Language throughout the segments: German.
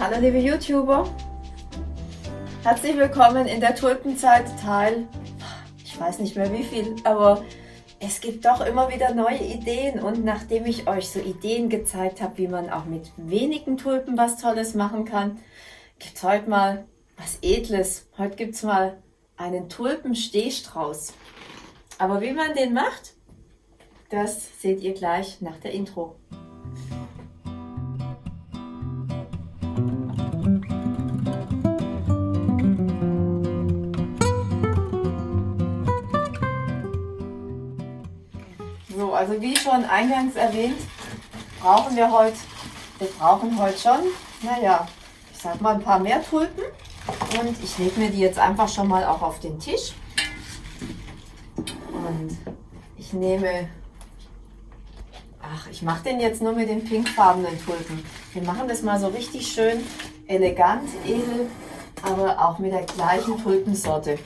Hallo liebe YouTuber, herzlich willkommen in der Tulpenzeit Teil, ich weiß nicht mehr wie viel, aber es gibt doch immer wieder neue Ideen und nachdem ich euch so Ideen gezeigt habe, wie man auch mit wenigen Tulpen was Tolles machen kann, gibt es heute mal was Edles. Heute gibt es mal einen Tulpenstehstrauß. Aber wie man den macht, das seht ihr gleich nach der Intro. Also wie schon eingangs erwähnt, brauchen wir heute, wir brauchen heute schon, naja, ich sag mal ein paar mehr Tulpen. Und ich lege mir die jetzt einfach schon mal auch auf den Tisch. Und ich nehme, ach, ich mache den jetzt nur mit den pinkfarbenen Tulpen. Wir machen das mal so richtig schön elegant, edel, aber auch mit der gleichen Tulpensorte.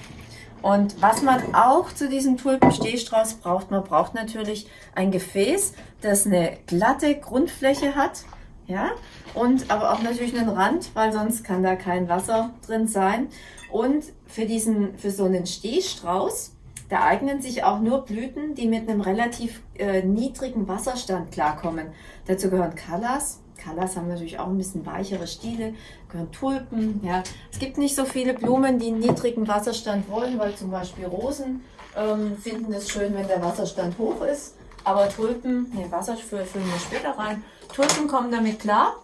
Und was man auch zu diesem Tulpenstehstrauß braucht, man braucht natürlich ein Gefäß, das eine glatte Grundfläche hat, ja, und aber auch natürlich einen Rand, weil sonst kann da kein Wasser drin sein. Und für diesen, für so einen Stehstrauß, da eignen sich auch nur Blüten, die mit einem relativ äh, niedrigen Wasserstand klarkommen. Dazu gehören Callas, Callas haben natürlich auch ein bisschen weichere Stiele, gehören Tulpen. Ja. Es gibt nicht so viele Blumen, die einen niedrigen Wasserstand wollen, weil zum Beispiel Rosen ähm, finden es schön, wenn der Wasserstand hoch ist. Aber Tulpen, ne, Wasser füllen wir später rein. Tulpen kommen damit klar.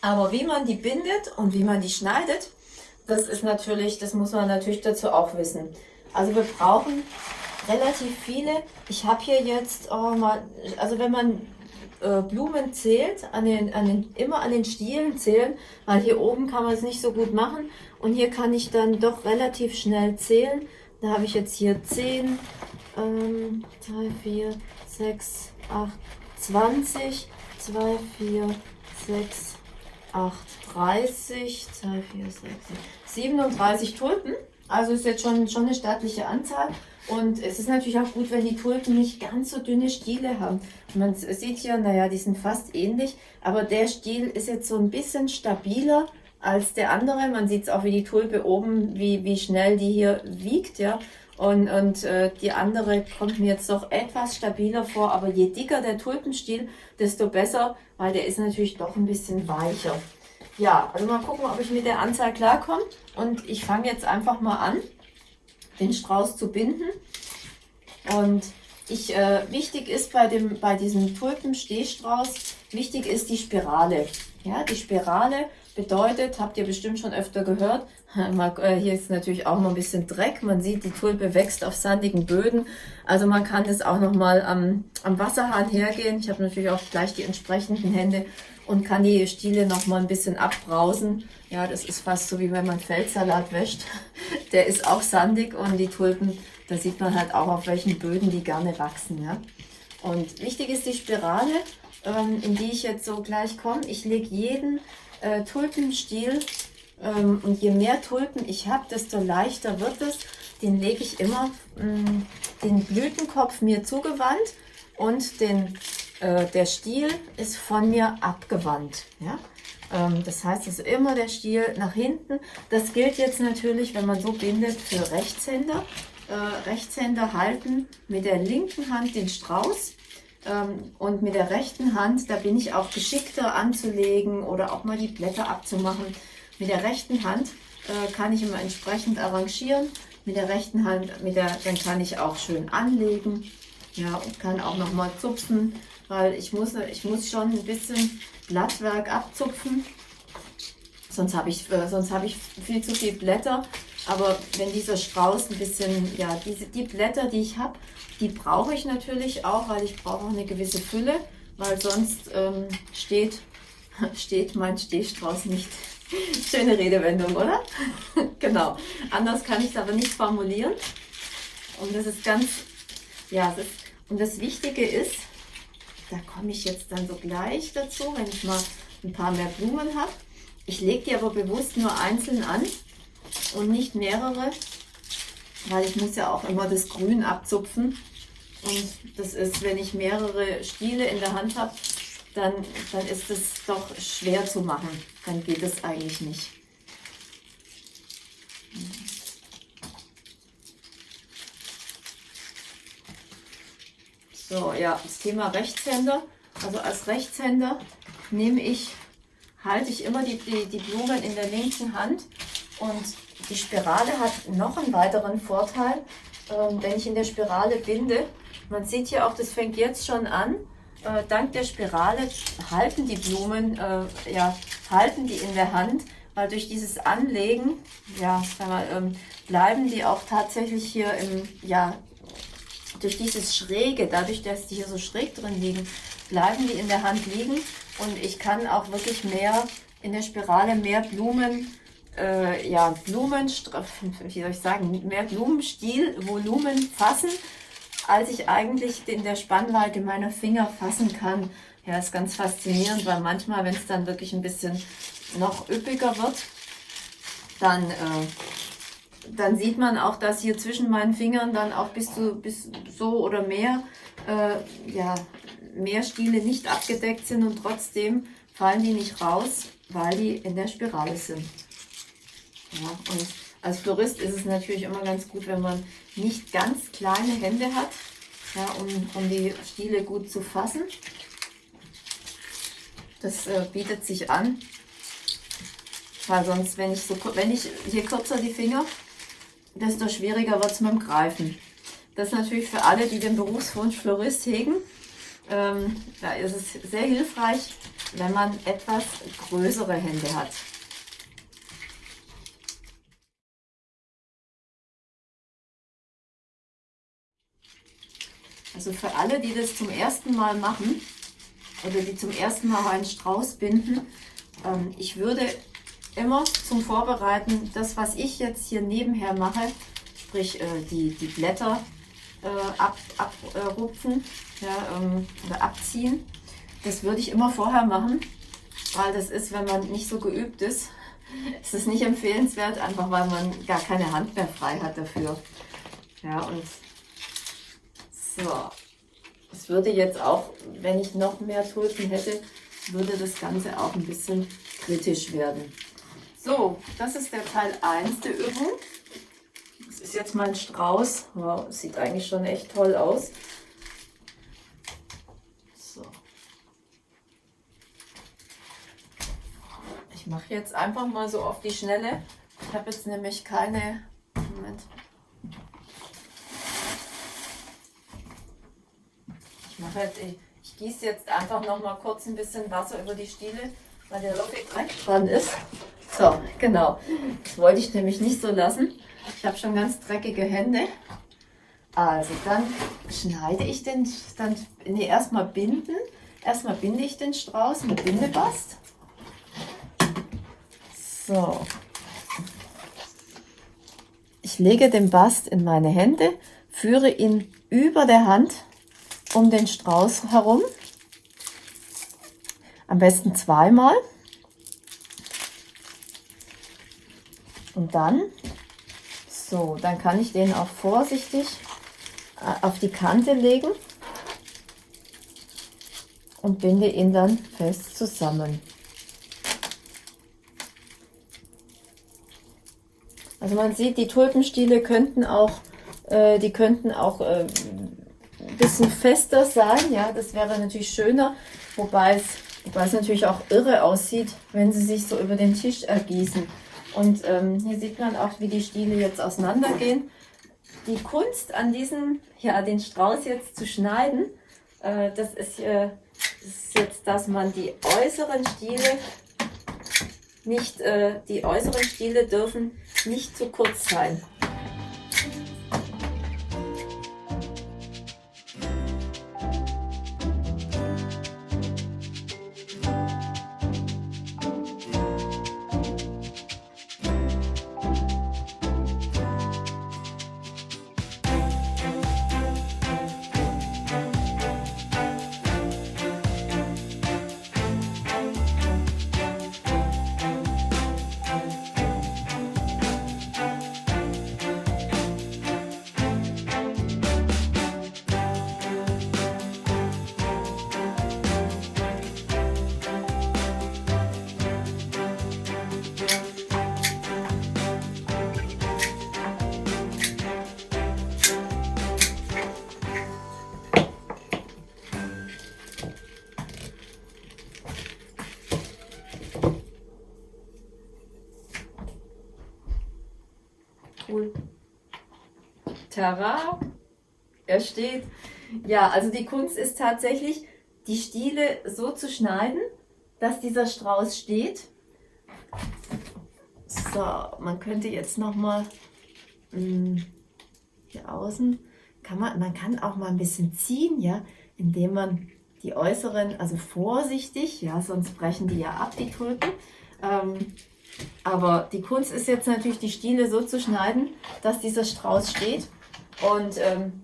Aber wie man die bindet und wie man die schneidet, das ist natürlich, das muss man natürlich dazu auch wissen. Also wir brauchen relativ viele. Ich habe hier jetzt oh, mal, also wenn man äh, Blumen zählt, an den, an den, immer an den Stielen zählen, weil hier oben kann man es nicht so gut machen und hier kann ich dann doch relativ schnell zählen. Da habe ich jetzt hier 10, ähm, 2, 4, 6, 8, 20, 2, 4, 6, 8, 30, 2, 4, 6, 37 Tulpen. Also ist jetzt schon, schon eine stattliche Anzahl. Und es ist natürlich auch gut, wenn die Tulpen nicht ganz so dünne Stiele haben. Man sieht hier, naja, die sind fast ähnlich, aber der Stiel ist jetzt so ein bisschen stabiler als der andere. Man sieht es auch, wie die Tulpe oben, wie, wie schnell die hier wiegt, ja. Und, und äh, die andere kommt mir jetzt doch etwas stabiler vor, aber je dicker der Tulpenstiel, desto besser, weil der ist natürlich doch ein bisschen weicher. Ja, also mal gucken, ob ich mit der Anzahl klarkomme. Und ich fange jetzt einfach mal an den Strauß zu binden. Und ich, äh, wichtig ist bei, dem, bei diesem Tulpenstehstrauß, wichtig ist die Spirale. Ja, die Spirale bedeutet, habt ihr bestimmt schon öfter gehört, äh, hier ist natürlich auch noch ein bisschen Dreck. Man sieht, die Tulpe wächst auf sandigen Böden. Also man kann das auch noch mal am, am Wasserhahn hergehen. Ich habe natürlich auch gleich die entsprechenden Hände und kann die Stiele noch mal ein bisschen abbrausen. Ja, das ist fast so wie wenn man Feldsalat wäscht. Der ist auch sandig und die Tulpen, da sieht man halt auch auf welchen Böden die gerne wachsen. Ja. Und wichtig ist die Spirale, ähm, in die ich jetzt so gleich komme. Ich lege jeden äh, Tulpenstiel ähm, und je mehr Tulpen ich habe, desto leichter wird es. Den lege ich immer mh, mm, den Blütenkopf mir zugewandt und den äh, der Stiel ist von mir abgewandt. Ja? Ähm, das heißt, es ist immer der Stiel nach hinten. Das gilt jetzt natürlich, wenn man so bindet, für Rechtshänder. Äh, Rechtshänder halten mit der linken Hand den Strauß ähm, und mit der rechten Hand, da bin ich auch geschickter anzulegen oder auch mal die Blätter abzumachen. Mit der rechten Hand äh, kann ich immer entsprechend arrangieren. Mit der rechten Hand, mit der, dann kann ich auch schön anlegen. Ja, und kann auch noch mal zupfen weil ich muss, ich muss schon ein bisschen Blattwerk abzupfen. Sonst habe ich, äh, habe ich viel zu viel Blätter. Aber wenn dieser Strauß ein bisschen, ja, diese, die Blätter, die ich habe, die brauche ich natürlich auch, weil ich brauche auch eine gewisse Fülle, weil sonst ähm, steht, steht mein Stehstrauß nicht. Schöne Redewendung, oder? genau. Anders kann ich es aber nicht formulieren. Und das ist ganz, ja, das, und das Wichtige ist, da komme ich jetzt dann so gleich dazu, wenn ich mal ein paar mehr Blumen habe. Ich lege die aber bewusst nur einzeln an und nicht mehrere, weil ich muss ja auch immer das Grün abzupfen. Und das ist, wenn ich mehrere Stiele in der Hand habe, dann, dann ist es doch schwer zu machen. Dann geht es eigentlich nicht. So, ja, das Thema Rechtshänder. Also als Rechtshänder nehme ich, halte ich immer die, die, die Blumen in der linken Hand und die Spirale hat noch einen weiteren Vorteil, äh, wenn ich in der Spirale binde. Man sieht hier auch, das fängt jetzt schon an. Äh, dank der Spirale halten die Blumen, äh, ja, halten die in der Hand, weil durch dieses Anlegen, ja, mal, ähm, bleiben die auch tatsächlich hier im, ja, durch dieses Schräge, dadurch, dass die hier so schräg drin liegen, bleiben die in der Hand liegen und ich kann auch wirklich mehr in der Spirale mehr Blumen äh, ja, Blumen, wie soll ich sagen, mehr Blumenstiel, Volumen fassen, als ich eigentlich in der Spannweite meiner Finger fassen kann. Ja, ist ganz faszinierend, weil manchmal, wenn es dann wirklich ein bisschen noch üppiger wird, dann, äh, dann sieht man auch, dass hier zwischen meinen Fingern dann auch bis, zu, bis so oder mehr, äh, ja, mehr Stiele nicht abgedeckt sind und trotzdem fallen die nicht raus, weil die in der Spirale sind. Ja, und als Florist ist es natürlich immer ganz gut, wenn man nicht ganz kleine Hände hat, ja, um, um die Stiele gut zu fassen. Das äh, bietet sich an, weil sonst, wenn ich, so, wenn ich je kürzer die Finger, desto schwieriger wird es mit dem Greifen. Das ist natürlich für alle, die den Berufswunsch Florist hegen, ähm, da ist es sehr hilfreich, wenn man etwas größere Hände hat. Also für alle, die das zum ersten Mal machen oder die zum ersten Mal einen Strauß binden, ähm, ich würde immer zum Vorbereiten das, was ich jetzt hier nebenher mache, sprich äh, die, die Blätter äh, abrupfen ab, äh, ja, ähm, oder abziehen, das würde ich immer vorher machen, weil das ist, wenn man nicht so geübt ist, ist es nicht empfehlenswert, einfach weil man gar keine Hand mehr frei hat dafür. Ja, und so, es würde jetzt auch, wenn ich noch mehr Tulpen hätte, würde das Ganze auch ein bisschen kritisch werden. So, das ist der Teil 1 der Übung. Das ist jetzt mein Strauß. Wow, sieht eigentlich schon echt toll aus. So. Ich mache jetzt einfach mal so auf die Schnelle. Ich habe jetzt nämlich keine... Moment. mache jetzt, ich, ich gieße jetzt einfach noch mal kurz ein bisschen Wasser über die Stiele, weil der Loffig Dreck dran ist. So, genau. Das wollte ich nämlich nicht so lassen. Ich habe schon ganz dreckige Hände. Also dann schneide ich den, dann nee, erstmal binden. Erstmal binde ich den Strauß mit Bindebast. So. Ich lege den Bast in meine Hände, führe ihn über der Hand um den Strauß herum. Am besten zweimal. Und dann, so, dann kann ich den auch vorsichtig äh, auf die Kante legen und binde ihn dann fest zusammen. Also man sieht, die Tulpenstiele könnten auch, äh, die könnten auch äh, bisschen fester sein. Ja, das wäre natürlich schöner, wobei es, wobei es natürlich auch irre aussieht, wenn sie sich so über den Tisch ergießen. Und ähm, hier sieht man auch, wie die Stiele jetzt auseinandergehen. Die Kunst an diesem, ja, den Strauß jetzt zu schneiden, äh, das, ist, äh, das ist jetzt, dass man die äußeren Stiele nicht, äh, die äußeren Stiele dürfen nicht zu kurz sein. Terra. Er steht. Ja, also die Kunst ist tatsächlich, die Stiele so zu schneiden, dass dieser Strauß steht. So, man könnte jetzt noch mal mh, hm, hier außen kann man, man kann auch mal ein bisschen ziehen, ja, indem man die äußeren, also vorsichtig, ja, sonst brechen die ja ab, die Tulpen. Ähm, aber die Kunst ist jetzt natürlich, die Stiele so zu schneiden, dass dieser Strauß steht. Und ähm,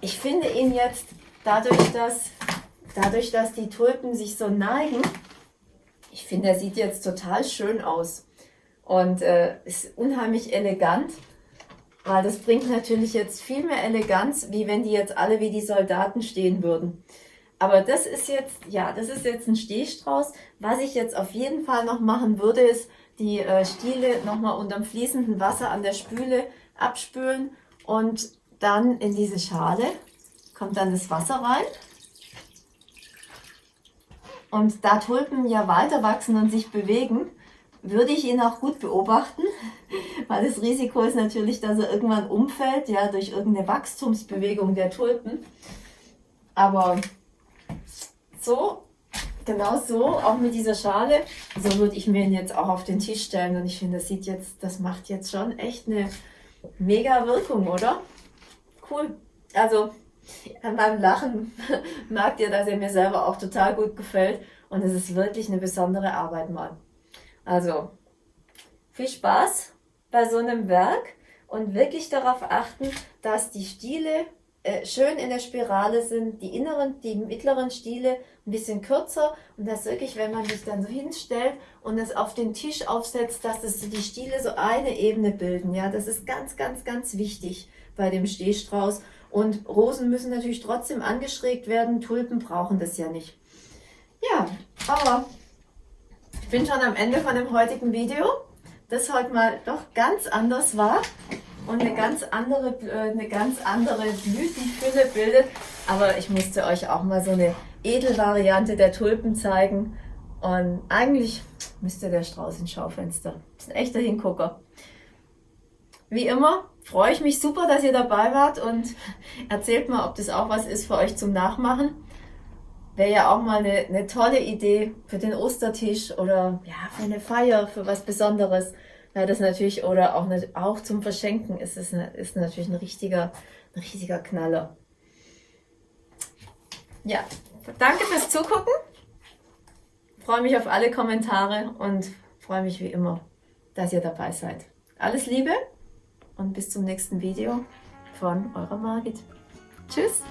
ich finde ihn jetzt, dadurch dass, dadurch, dass die Tulpen sich so neigen, ich finde, er sieht jetzt total schön aus. Und äh, ist unheimlich elegant. Weil das bringt natürlich jetzt viel mehr Eleganz, wie wenn die jetzt alle wie die Soldaten stehen würden. Aber das ist jetzt, ja, das ist jetzt ein Stehstrauß. Was ich jetzt auf jeden Fall noch machen würde, ist die äh, Stiele nochmal unterm fließenden Wasser an der Spüle abspülen und dann in diese Schale kommt dann das Wasser rein. Und da Tulpen ja weiter wachsen und sich bewegen, würde ich ihn auch gut beobachten, weil das Risiko ist natürlich, dass er irgendwann umfällt, ja, durch irgendeine Wachstumsbewegung der Tulpen. Aber so, genau so, auch mit dieser Schale, so würde ich mir ihn jetzt auch auf den Tisch stellen und ich finde, das sieht jetzt, das macht jetzt schon echt eine mega Wirkung, oder? Cool. Also, an meinem Lachen merkt ihr, dass er mir selber auch total gut gefällt und es ist wirklich eine besondere Arbeit mal. Also viel Spaß bei so einem Werk und wirklich darauf achten, dass die Stiele äh, schön in der Spirale sind, die inneren, die mittleren Stiele ein bisschen kürzer und dass wirklich, wenn man sich dann so hinstellt und es auf den Tisch aufsetzt, dass das die Stiele so eine Ebene bilden. Ja, das ist ganz, ganz, ganz wichtig bei dem Stehstrauß. Und Rosen müssen natürlich trotzdem angeschrägt werden. Tulpen brauchen das ja nicht. Ja, aber ich bin schon am Ende von dem heutigen Video, das heute mal doch ganz anders war und eine ganz andere, äh, eine ganz andere Blütenfülle bildet. Aber ich musste euch auch mal so eine Edelvariante der Tulpen zeigen. Und eigentlich müsste der Strauß ins Schaufenster. Ist ein echter Hingucker. Wie immer freue ich mich super, dass ihr dabei wart und erzählt mal, ob das auch was ist für euch zum Nachmachen wäre ja auch mal eine, eine tolle Idee für den Ostertisch oder ja, für eine Feier, für was Besonderes. Ja, das natürlich, oder auch, nicht, auch zum Verschenken ist es eine, ist natürlich ein richtiger, ein richtiger Knaller. Ja, danke fürs Zugucken. Freue mich auf alle Kommentare und freue mich wie immer, dass ihr dabei seid. Alles Liebe und bis zum nächsten Video von eurer Margit. Tschüss!